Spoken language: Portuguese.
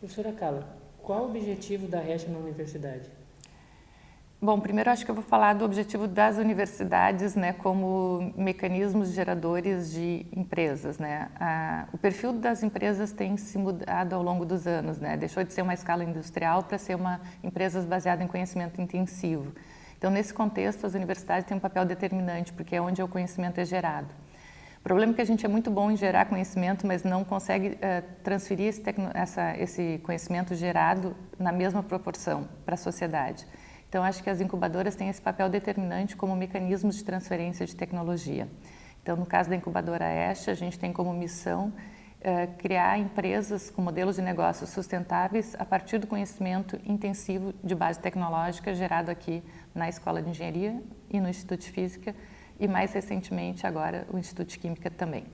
Professora Carla, qual o objetivo da REST na universidade? Bom, primeiro acho que eu vou falar do objetivo das universidades né, como mecanismos geradores de empresas. Né? O perfil das empresas tem se mudado ao longo dos anos, né? deixou de ser uma escala industrial para ser uma empresas baseada em conhecimento intensivo. Então, nesse contexto, as universidades têm um papel determinante, porque é onde o conhecimento é gerado. O problema é que a gente é muito bom em gerar conhecimento, mas não consegue uh, transferir esse, essa, esse conhecimento gerado na mesma proporção para a sociedade. Então, acho que as incubadoras têm esse papel determinante como mecanismos de transferência de tecnologia. Então, no caso da incubadora ESH, a gente tem como missão eh, criar empresas com modelos de negócios sustentáveis a partir do conhecimento intensivo de base tecnológica gerado aqui na Escola de Engenharia e no Instituto de Física e mais recentemente agora o Instituto de Química também.